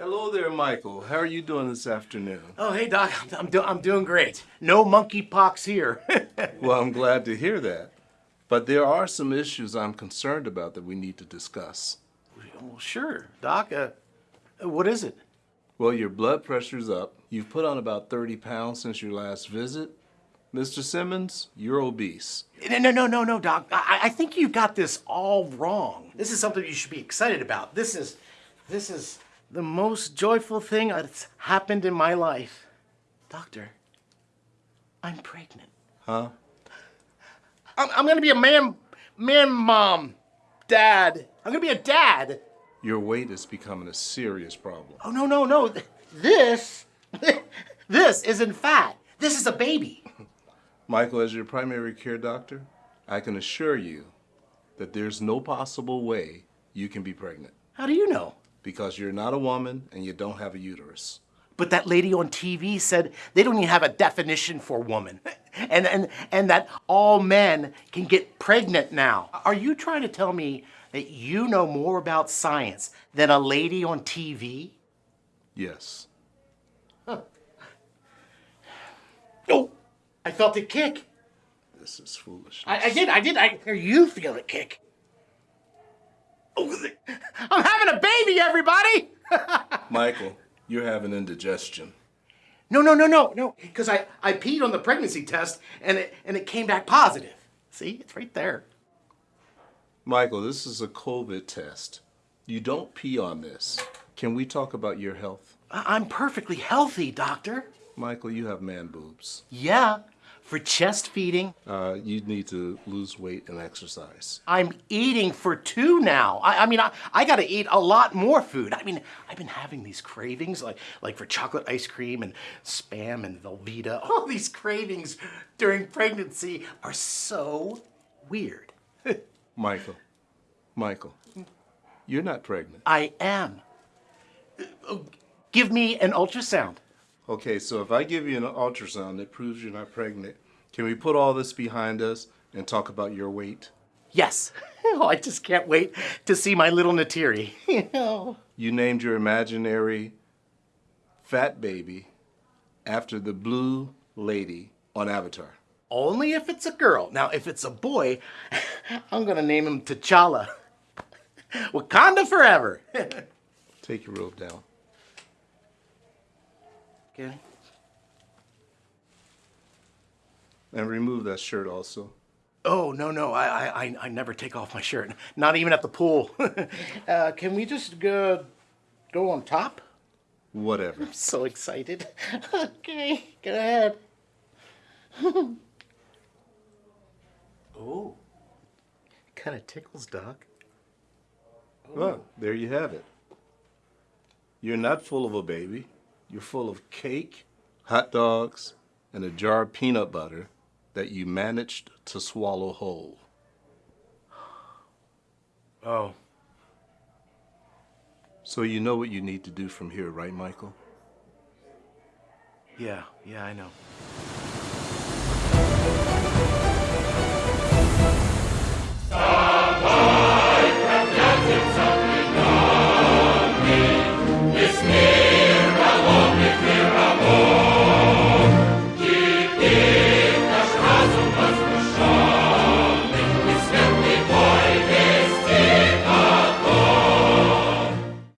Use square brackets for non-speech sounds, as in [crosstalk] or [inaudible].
Hello there, Michael. How are you doing this afternoon? Oh, hey, Doc. I'm, I'm, do- I'm doing great. No monkeypox here. [laughs] Well, I'm glad to hear that. But there are some issues I'm concerned about that we need to discuss. well, sure, Doc. Uh, what is it? Well, your blood pressure's up. You've put on about 30 pounds since your last visit. Mr. Simmons, you're obese. No, no, no, no, no, Doc. I, I think you got this all wrong. This is something you should be excited about. This is, this is the most joyful thing that's happened in my life. Doctor, I'm pregnant. Huh? I'm, I'm gonna be a man, man, mom, dad. I'm gonna be a dad. Your weight is becoming a serious problem. Oh no, no, no. This, [laughs] this isn't fat. This is a baby. [laughs] Michael, as your primary care doctor, I can assure you that there's no possible way you can be pregnant How do you know? Because you're not a woman and you don't have a uterus. But that lady on TV said they don't even have a definition for woman. And, and, and that all men can get pregnant now. Are you trying to tell me that you know more about science than a lady on TV? Yes. Huh. Oh, I felt it kick. This is foolish. I, I did, I did. I hear you feel it kick. Oh, I'm having a baby, everybody! [laughs] Michael, you're having indigestion. No, no, no, no, no. Because I, I peed on the pregnancy test and it, and it came back positive. See, it's right there. Michael, this is a COVID test. You don't pee on this. Can we talk about your health? I- I'm perfectly healthy, doctor. Michael, you have man boobs. Yeah, for chest feeding. Uh, you need to lose weight and exercise. I'm eating for two now. I, I mean, I, I got to eat a lot more food. I mean, I've been having these cravings, like like for chocolate ice cream and spam and Velveeta. [laughs] All these cravings during pregnancy are so weird. [laughs] Michael, Michael, you're not pregnant. I am. Uh, Give me an ultrasound. Okay, so if I give you an ultrasound that proves you're not pregnant, can we put all this behind us and talk about your weight? Yes. [laughs] Oh, I just can't wait to see my little Neytiri. [laughs] You know. You named your imaginary fat baby after the blue lady on Avatar. Only if it's a girl. Now, if it's a boy, [laughs] I'm gonna name him T'Challa. Wakanda forever. Take your robe down. And remove that shirt also. Oh no no, I, I I- I never take off my shirt, not even at the pool. [laughs] uh, can we just go go on top? Whatever. So excited. [laughs] okay, go ahead. [laughs] oh, kind of tickles, Doc. Well, there you have it. You're not full of a baby. You're full of cake, hot dogs, and a jar of peanut butter that you managed to swallow whole. Oh, So you know what you need to do from here, right, Michael? yeah, yeah, I know. Oh.